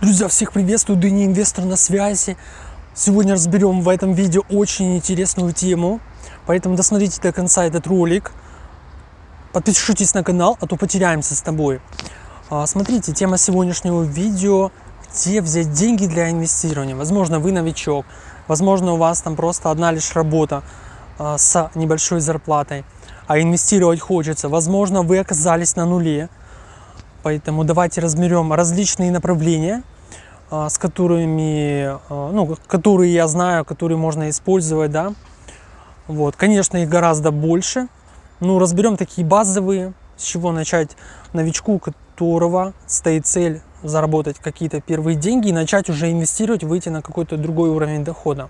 Друзья, всех приветствую, Дыни Инвестор на связи. Сегодня разберем в этом видео очень интересную тему, поэтому досмотрите до конца этот ролик. Подпишитесь на канал, а то потеряемся с тобой. А, смотрите, тема сегодняшнего видео – где взять деньги для инвестирования. Возможно, вы новичок, возможно, у вас там просто одна лишь работа а, с небольшой зарплатой, а инвестировать хочется. Возможно, вы оказались на нуле, Поэтому давайте разберем различные направления, а, с которыми, а, ну, которые я знаю, которые можно использовать, да. Вот, конечно, их гораздо больше. Ну, разберем такие базовые, с чего начать новичку, которого стоит цель заработать какие-то первые деньги и начать уже инвестировать, выйти на какой-то другой уровень дохода.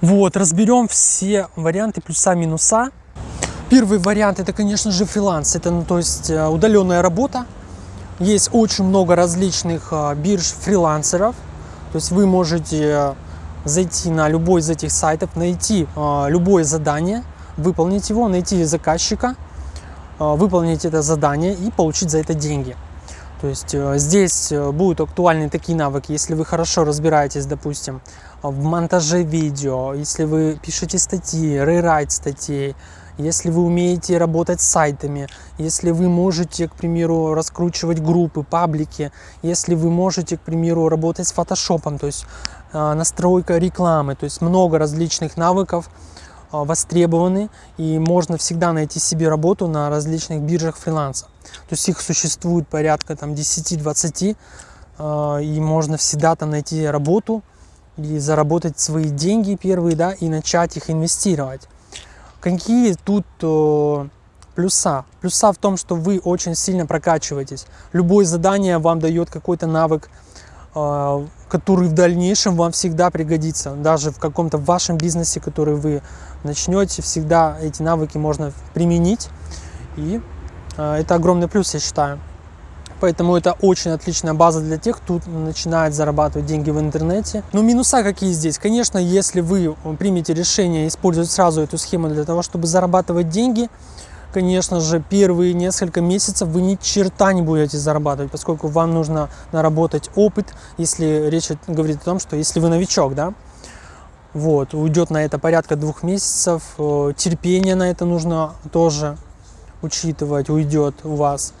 Вот, разберем все варианты плюса-минуса Первый вариант это, конечно же, фриланс. Это, ну, то есть э, удаленная работа. Есть очень много различных э, бирж фрилансеров. То есть вы можете э, зайти на любой из этих сайтов, найти любое задание, выполнить его, найти заказчика, выполнить это задание и получить за это деньги. То есть здесь будут актуальны такие навыки, если вы хорошо разбираетесь, допустим, в монтаже видео, если вы пишете статьи, рерайт статей, если вы умеете работать с сайтами, если вы можете, к примеру, раскручивать группы, паблики, если вы можете, к примеру, работать с фотошопом, то есть э, настройка рекламы, то есть много различных навыков э, востребованы, и можно всегда найти себе работу на различных биржах фриланса. То есть их существует порядка там 10-20, э, и можно всегда там найти работу и заработать свои деньги первые, да, и начать их инвестировать. Какие тут э, плюса? Плюса в том, что вы очень сильно прокачиваетесь. Любое задание вам дает какой-то навык, э, который в дальнейшем вам всегда пригодится. Даже в каком-то вашем бизнесе, который вы начнете, всегда эти навыки можно применить. И э, это огромный плюс, я считаю. Поэтому это очень отличная база для тех, кто начинает зарабатывать деньги в интернете. Но минуса какие здесь? Конечно, если вы примете решение использовать сразу эту схему для того, чтобы зарабатывать деньги, конечно же, первые несколько месяцев вы ни черта не будете зарабатывать, поскольку вам нужно наработать опыт, если речь говорит о том, что если вы новичок, да, вот, уйдет на это порядка двух месяцев, э, терпение на это нужно тоже учитывать, уйдет у вас.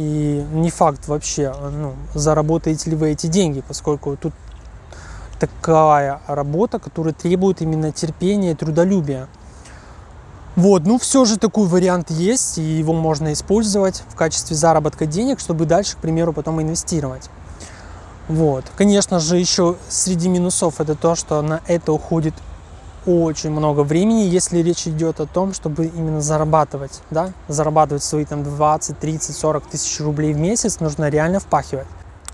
И не факт вообще, ну, заработаете ли вы эти деньги, поскольку тут такая работа, которая требует именно терпения и трудолюбия. Вот, ну все же такой вариант есть, и его можно использовать в качестве заработка денег, чтобы дальше, к примеру, потом инвестировать. Вот, конечно же, еще среди минусов это то, что на это уходит очень много времени, если речь идет о том, чтобы именно зарабатывать, да, зарабатывать свои там 20, 30, 40 тысяч рублей в месяц, нужно реально впахивать.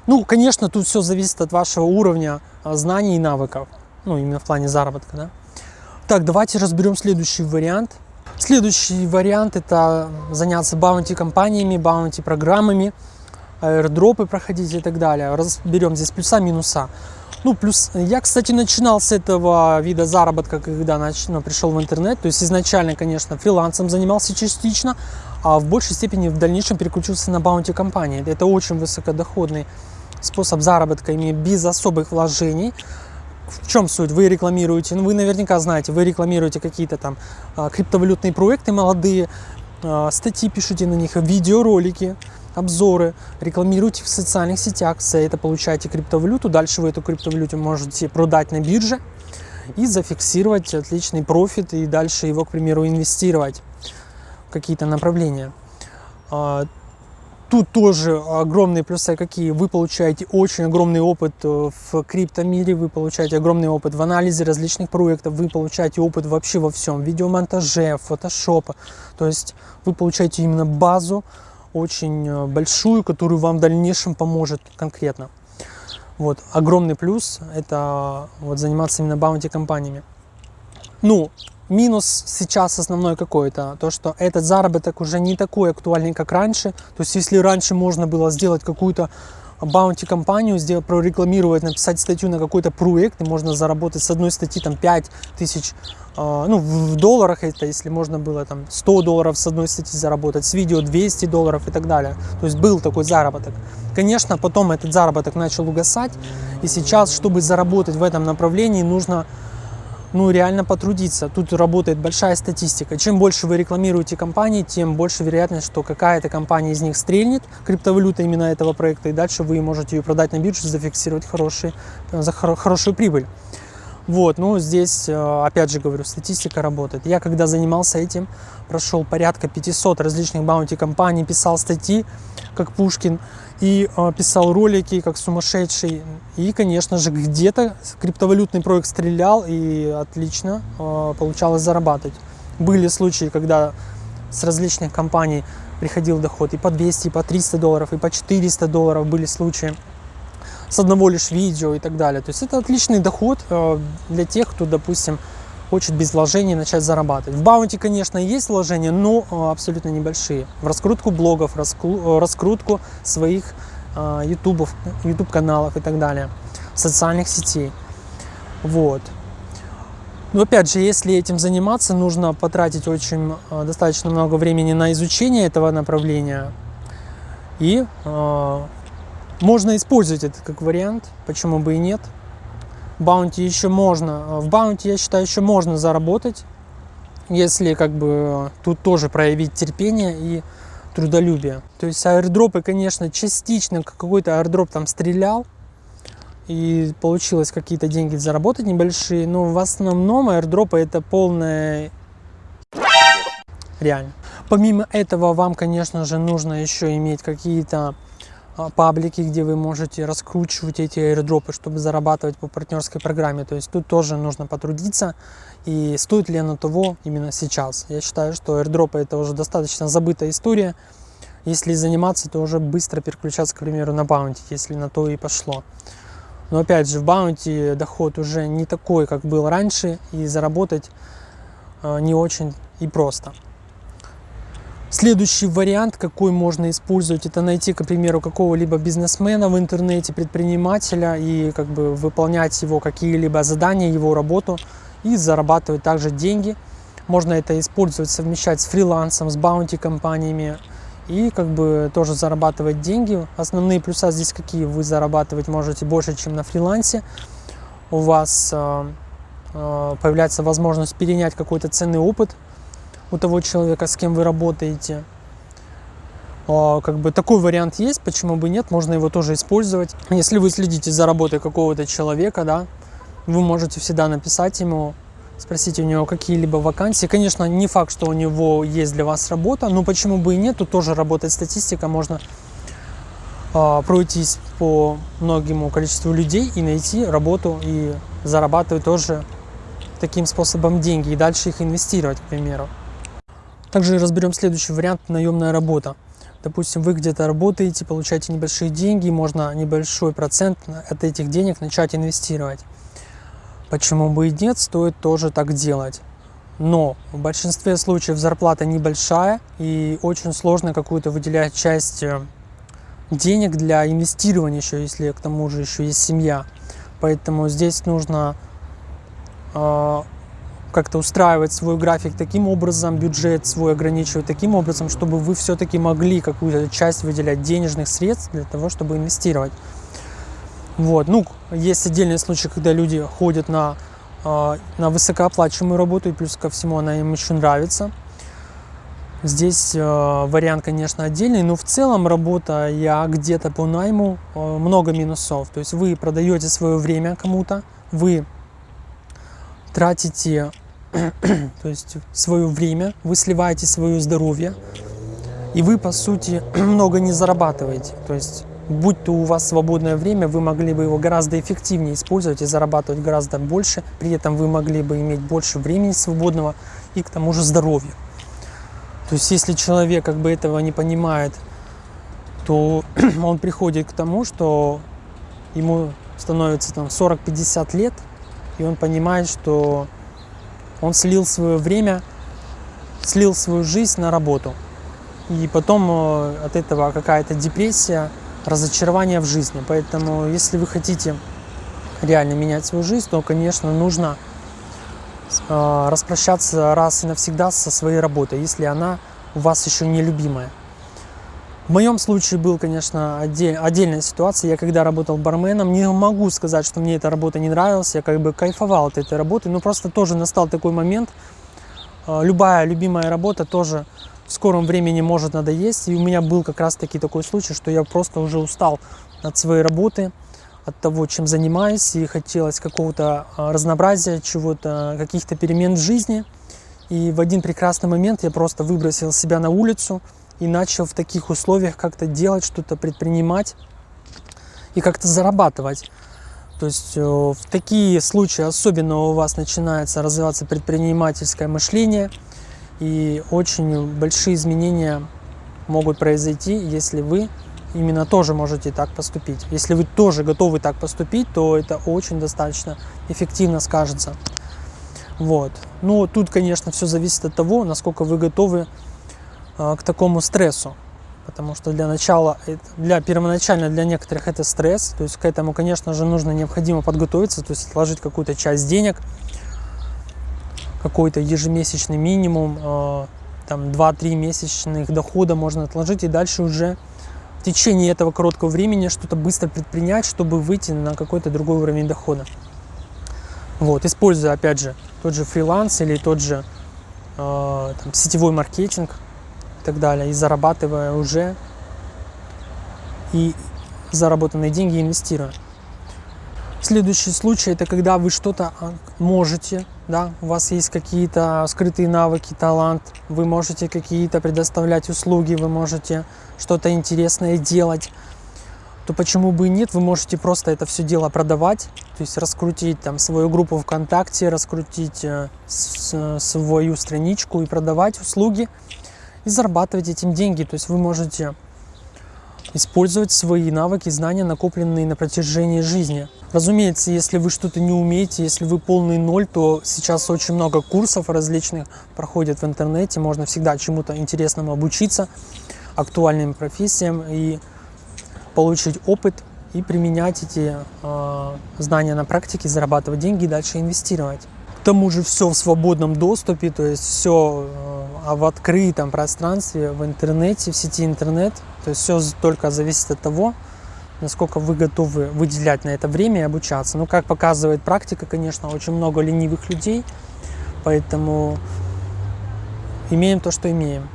Ну, конечно, тут все зависит от вашего уровня а, знаний и навыков, ну, именно в плане заработка, да. Так, давайте разберем следующий вариант. Следующий вариант – это заняться баунти-компаниями, баунти-программами, аирдропы проходить и так далее. Разберем здесь плюса-минуса. Ну, плюс, я, кстати, начинал с этого вида заработка, когда нач... ну, пришел в интернет. То есть изначально, конечно, фрилансом занимался частично, а в большей степени в дальнейшем переключился на баунти-компании. Это очень высокодоходный способ заработка, имея без особых вложений. В чем суть? Вы рекламируете, ну вы наверняка знаете, вы рекламируете какие-то там а, криптовалютные проекты молодые, а, статьи пишите на них, видеоролики, обзоры, рекламируйте в социальных сетях, за это получаете криптовалюту, дальше вы эту криптовалюту можете продать на бирже и зафиксировать отличный профит и дальше его, к примеру, инвестировать в какие-то направления. А, тут тоже огромные плюсы какие. Вы получаете очень огромный опыт э, в криптомире, вы получаете огромный опыт в анализе различных проектов, вы получаете опыт вообще во всем, видеомонтаже, фотошопа. То есть вы получаете именно базу очень э, большую, которую вам в дальнейшем поможет конкретно. Вот, огромный плюс – это вот заниматься именно баунти компаниями. Ну, минус сейчас основной какой-то, то, что этот заработок уже не такой актуальный, как раньше. То есть, если раньше можно было сделать какую-то баунти компанию, сделать, прорекламировать, написать статью на какой-то проект, и можно заработать с одной статьи там 5 тысяч, э, ну в долларах это, если можно было там 100 долларов с одной статьи заработать, с видео 200 долларов и так далее. То есть был такой заработок. Конечно, потом этот заработок начал угасать, и сейчас, чтобы заработать в этом направлении, нужно ну, реально потрудиться. Тут работает большая статистика. Чем больше вы рекламируете компании, тем больше вероятность, что какая-то компания из них стрельнет, криптовалюта именно этого проекта, и дальше вы можете ее продать на бирже, зафиксировать хороший, за хорошую прибыль. Вот, ну здесь, э, опять же говорю, статистика работает. Я когда занимался этим, прошел порядка 500 различных баунти компаний, писал статьи, как Пушкин, и э, писал ролики, как сумасшедший. И, конечно же, где-то криптовалютный проект стрелял, и отлично э, получалось зарабатывать. Были случаи, когда с различных компаний приходил доход и по 200, и по 300 долларов, и по 400 долларов были случаи с одного лишь видео и так далее. То есть это отличный доход э, для тех, кто, допустим, хочет без вложений начать зарабатывать. В баунти, конечно, есть вложения, но э, абсолютно небольшие. В раскрутку блогов, э, раскрутку своих ютубов, YouTube каналов и так далее, социальных сетей. Вот. Но опять же, если этим заниматься, нужно потратить очень достаточно много времени на изучение этого направления и можно использовать это как вариант, почему бы и нет. Баунти еще можно, в баунти, я считаю, еще можно заработать, если как бы тут тоже проявить терпение и трудолюбие. То есть аирдропы, конечно, частично какой-то аирдроп там стрелял, и получилось какие-то деньги заработать небольшие, но в основном аирдропы это полная реально. Помимо этого вам, конечно же, нужно еще иметь какие-то паблики, где вы можете раскручивать эти аирдропы, чтобы зарабатывать по партнерской программе. То есть тут тоже нужно потрудиться. И стоит ли оно того именно сейчас? Я считаю, что аирдропы это уже достаточно забытая история. Если заниматься, то уже быстро переключаться, к примеру, на баунти, если на то и пошло. Но опять же, в баунти доход уже не такой, как был раньше, и заработать а, не очень и просто. Следующий вариант, какой можно использовать, это найти, к примеру, какого-либо бизнесмена в интернете, предпринимателя и как бы выполнять его какие-либо задания, его работу и зарабатывать также деньги. Можно это использовать, совмещать с фрилансом, с баунти-компаниями и как бы тоже зарабатывать деньги. Основные плюса здесь какие? Вы зарабатывать можете больше, чем на фрилансе. У вас э, э, появляется возможность перенять какой-то ценный опыт у того человека, с кем вы работаете. А, как бы такой вариант есть, почему бы нет, можно его тоже использовать. Если вы следите за работой какого-то человека, да, вы можете всегда написать ему, спросить у него какие-либо вакансии. Конечно, не факт, что у него есть для вас работа, но почему бы и нет, тут тоже работает статистика, можно э, пройтись по многому количеству людей и найти работу и зарабатывать тоже таким способом деньги и дальше их инвестировать, к примеру. Также разберем следующий вариант – наемная работа. Допустим, вы где-то работаете, получаете небольшие деньги, можно небольшой процент от этих денег начать инвестировать. Почему бы и нет, стоит тоже так делать. Но в большинстве случаев зарплата небольшая и очень сложно какую-то выделять часть э, денег для инвестирования еще, если к тому же еще есть семья. Поэтому здесь нужно э, как-то устраивать свой график таким образом, бюджет свой ограничивать таким образом, чтобы вы все-таки могли какую-то часть выделять денежных средств для того, чтобы инвестировать. Вот, ну, есть отдельные случаи, когда люди ходят на, а, на высокооплачиваемую работу, и плюс ко всему она им еще нравится. Здесь э, вариант, конечно, отдельный, но в целом работа я где-то по найму э, много минусов. То есть вы продаете свое время кому-то, вы тратите то есть свое время, вы сливаете свое здоровье, и вы, по сути, много не зарабатываете. То есть, будь то у вас свободное время, вы могли бы его гораздо эффективнее использовать и зарабатывать гораздо больше, при этом вы могли бы иметь больше времени свободного и к тому же здоровья. То есть, если человек как бы этого не понимает, то он приходит к тому, что ему становится там 40-50 лет, и он понимает, что он слил свое время, слил свою жизнь на работу. И потом э, от этого какая-то депрессия, разочарование в жизни. Поэтому, если вы хотите реально менять свою жизнь, то, конечно, нужно э, распрощаться раз и навсегда со своей работой, если она у вас еще не любимая. В моем случае был, конечно, отдель, отдельная ситуация. Я когда работал барменом, не могу сказать, что мне эта работа не нравилась. Я как бы кайфовал от этой работы, но просто тоже настал такой момент. Э, любая любимая работа тоже в скором времени может надоесть. И у меня был как раз-таки такой случай, что я просто уже устал от своей работы, от того, чем занимаюсь, и хотелось какого-то а, разнообразия, чего-то, каких-то перемен в жизни. И в один прекрасный момент я просто выбросил себя на улицу и начал в таких условиях как-то делать, что-то предпринимать и как-то зарабатывать. То есть э, в такие случаи особенно у вас начинается развиваться предпринимательское мышление – и очень большие изменения могут произойти, если вы именно тоже можете так поступить. Если вы тоже готовы так поступить, то это очень достаточно эффективно скажется. Вот. Ну, тут, конечно, все зависит от того, насколько вы готовы к такому стрессу. Потому что для начала, для первоначально для некоторых это стресс. То есть к этому, конечно же, нужно необходимо подготовиться, то есть отложить какую-то часть денег, какой-то ежемесячный минимум, э, там 2-3 месячных дохода можно отложить и дальше уже в течение этого короткого времени что-то быстро предпринять, чтобы выйти на какой-то другой уровень дохода. Вот, используя, опять же, тот же фриланс или тот же э, там, сетевой маркетинг так далее, и зарабатывая уже и заработанные деньги инвестируя. Следующий случай это когда вы что-то а, можете, да, у вас есть какие-то скрытые навыки, талант, вы можете какие-то предоставлять услуги, вы можете что-то интересное делать, то почему бы и нет, вы можете просто это все дело продавать, то есть раскрутить там свою группу ВКонтакте, раскрутить э, свою страничку и продавать услуги и зарабатывать этим деньги. То есть вы можете использовать свои навыки, знания, накопленные на протяжении жизни. Разумеется, если вы что-то не умеете, если вы полный ноль, то сейчас очень много курсов различных проходят в интернете, можно всегда чему-то интересному обучиться, актуальным профессиям и получить опыт и применять эти э, знания на практике, зарабатывать деньги и дальше инвестировать. Тому же все в свободном доступе, то есть все э, в открытом пространстве, в интернете, в сети интернет. То есть все только зависит от того, насколько вы готовы выделять на это время и обучаться. Ну, как показывает практика, конечно, очень много ленивых людей, поэтому имеем то, что имеем.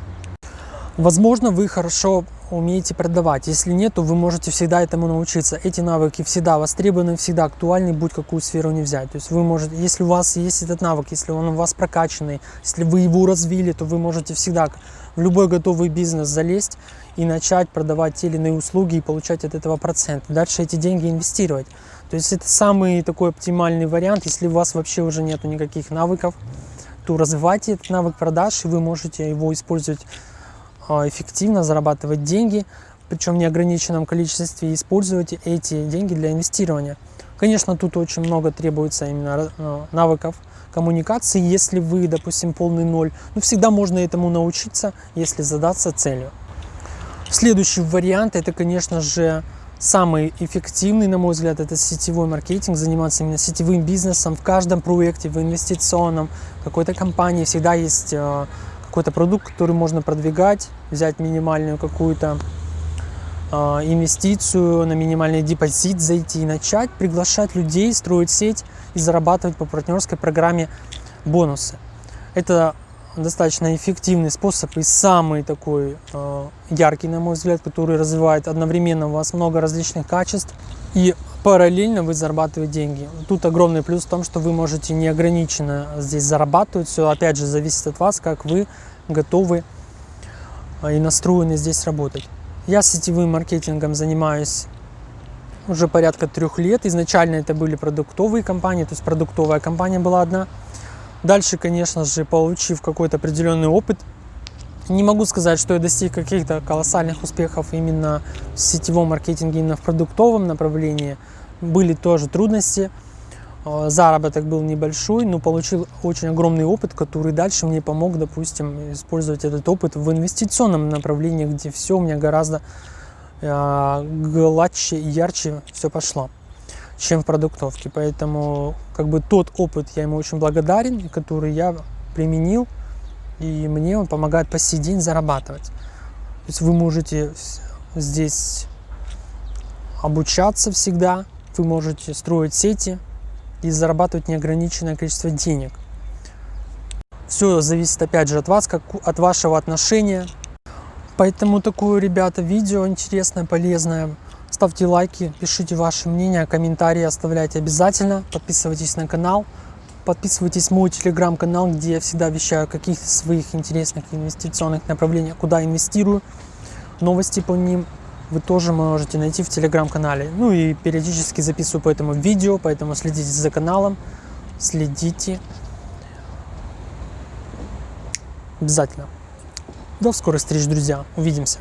Возможно, вы хорошо умеете продавать. Если нет, то вы можете всегда этому научиться. Эти навыки всегда востребованы, всегда актуальны, будь какую сферу не взять. То есть вы можете, если у вас есть этот навык, если он у вас прокачанный, если вы его развили, то вы можете всегда в любой готовый бизнес залезть и начать продавать те или иные услуги и получать от этого процент. Дальше эти деньги инвестировать. То есть это самый такой оптимальный вариант, если у вас вообще уже нету никаких навыков, то развивайте этот навык продаж, и вы можете его использовать эффективно, зарабатывать деньги, причем в неограниченном количестве, и использовать эти деньги для инвестирования. Конечно, тут очень много требуется именно а, навыков коммуникации, если вы, допустим, полный ноль. Но всегда можно этому научиться, если задаться целью. Следующий вариант, это, конечно же, самый эффективный, на мой взгляд, это сетевой маркетинг, заниматься именно сетевым бизнесом. В каждом проекте, в инвестиционном, какой-то компании всегда есть э, какой-то продукт, который можно продвигать, взять минимальную какую-то э, инвестицию, на минимальный депозит зайти и начать приглашать людей, строить сеть и зарабатывать по партнерской программе бонусы. Это достаточно эффективный способ и самый такой э, яркий, на мой взгляд, который развивает одновременно у вас много различных качеств и параллельно вы зарабатываете деньги. Тут огромный плюс в том, что вы можете неограниченно здесь зарабатывать. Все опять же зависит от вас, как вы готовы э, и настроены здесь работать. Я сетевым маркетингом занимаюсь уже порядка трех лет. Изначально это были продуктовые компании, то есть продуктовая компания была одна – Дальше, конечно же, получив какой-то определенный опыт, не могу сказать, что я достиг каких-то колоссальных успехов именно в сетевом маркетинге, именно в продуктовом направлении. Были тоже трудности, э, заработок был небольшой, но получил очень огромный опыт, который дальше мне помог, допустим, использовать этот опыт в инвестиционном направлении, где все у меня гораздо э, гладче и ярче все пошло, чем в продуктовке. Поэтому как бы тот опыт я ему очень благодарен, который я применил, и мне он помогает по сей день зарабатывать. То есть вы можете здесь обучаться всегда, вы можете строить сети и зарабатывать неограниченное количество денег. Все зависит опять же от вас, как, от вашего отношения. Поэтому такое, ребята, видео интересное, полезное. Ставьте лайки, пишите ваше мнение, комментарии оставляйте обязательно. Подписывайтесь на канал. Подписывайтесь в мой телеграм-канал, где я всегда вещаю о каких-то своих интересных инвестиционных направлениях, куда инвестирую. Новости по ним вы тоже можете найти в телеграм-канале. Ну и периодически записываю по этому видео, поэтому следите за каналом, следите. Обязательно. До скорой встречи, друзья. Увидимся.